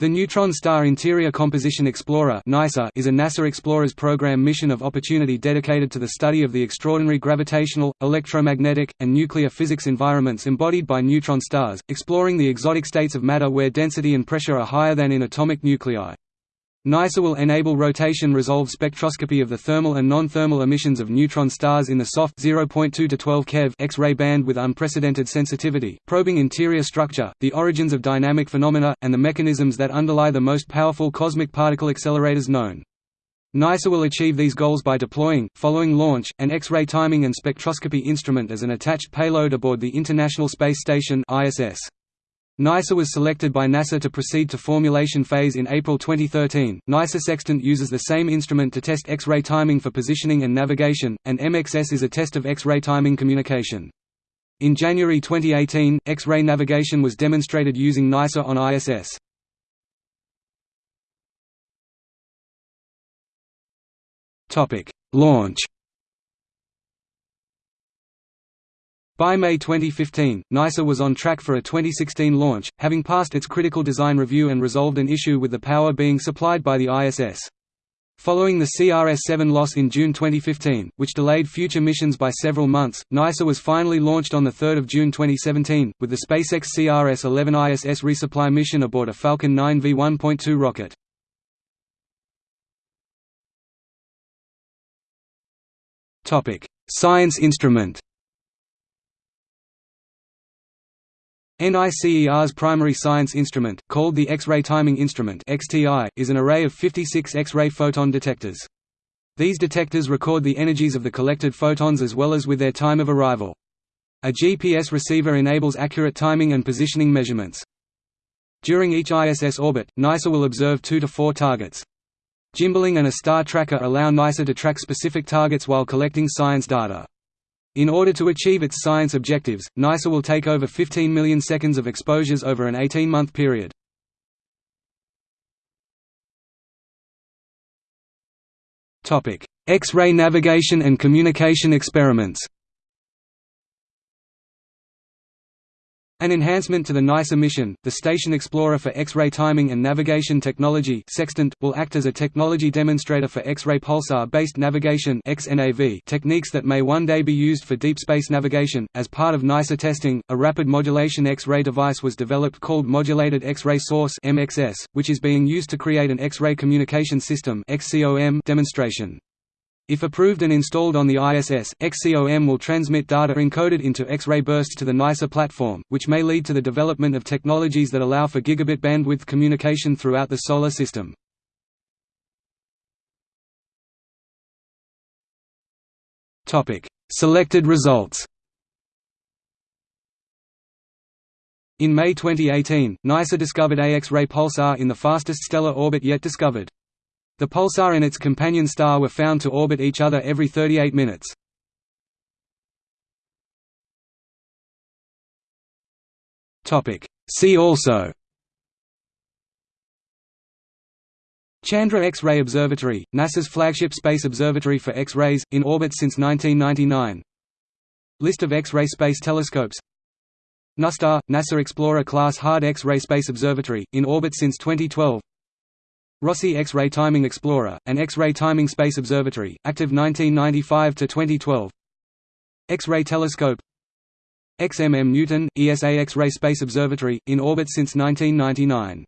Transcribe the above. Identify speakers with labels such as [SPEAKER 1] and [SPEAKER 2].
[SPEAKER 1] The Neutron Star Interior Composition Explorer is a NASA Explorers Program mission of opportunity dedicated to the study of the extraordinary gravitational, electromagnetic, and nuclear physics environments embodied by neutron stars, exploring the exotic states of matter where density and pressure are higher than in atomic nuclei. NICER will enable rotation-resolved spectroscopy of the thermal and non-thermal emissions of neutron stars in the soft 0.2 to 12 keV X-ray band with unprecedented sensitivity, probing interior structure, the origins of dynamic phenomena, and the mechanisms that underlie the most powerful cosmic particle accelerators known. NICER will achieve these goals by deploying, following launch, an X-ray timing and spectroscopy instrument as an attached payload aboard the International Space Station ISS. NICER was selected by NASA to proceed to formulation phase in April 2013. NICER Sextant uses the same instrument to test X-ray timing for positioning and navigation, and MXS is a test of X-ray timing communication. In January 2018, X-ray navigation was demonstrated using NICER on ISS. Topic: Launch By May 2015, NICER was on track for a 2016 launch, having passed its critical design review and resolved an issue with the power being supplied by the ISS. Following the CRS-7 loss in June 2015, which delayed future missions by several months, NICER was finally launched on 3 June 2017, with the SpaceX CRS-11 ISS resupply mission aboard a Falcon 9 V1.2 rocket. Science instrument NICER's primary science instrument, called the X-ray Timing Instrument (XTI), is an array of 56 X-ray photon detectors. These detectors record the energies of the collected photons as well as with their time of arrival. A GPS receiver enables accurate timing and positioning measurements. During each ISS orbit, NICER will observe two to four targets. Gimbaling and a star tracker allow NICER to track specific targets while collecting science data. In order to achieve its science objectives, NICER will take over 15 million seconds of exposures over an 18-month period. X-ray navigation and communication experiments An enhancement to the NICER mission, the Station Explorer for X-ray Timing and Navigation Technology Sextant, will act as a technology demonstrator for X-ray pulsar-based navigation techniques that may one day be used for deep space navigation. As part of NICER testing, a rapid modulation X-ray device was developed called Modulated X-ray Source (MXS), which is being used to create an X-ray communication system demonstration. If approved and installed on the ISS, XCOM will transmit data encoded into X-ray bursts to the NICER platform, which may lead to the development of technologies that allow for gigabit bandwidth communication throughout the Solar System. Selected results In May 2018, NICER discovered a X-ray pulsar in the fastest stellar orbit yet discovered. The pulsar and its companion star were found to orbit each other every 38 minutes. See also. Chandra X-ray Observatory, NASA's flagship space observatory for X-rays, in orbit since 1999 List of X-ray space telescopes. NuSTAR, NASA Explorer class hard X-ray space observatory, in orbit since 2012 Rossi X-ray Timing Explorer, an X-ray timing space observatory, active 1995–2012 X-ray telescope. XMM Newton, ESA X-ray Space Observatory, in orbit since 1999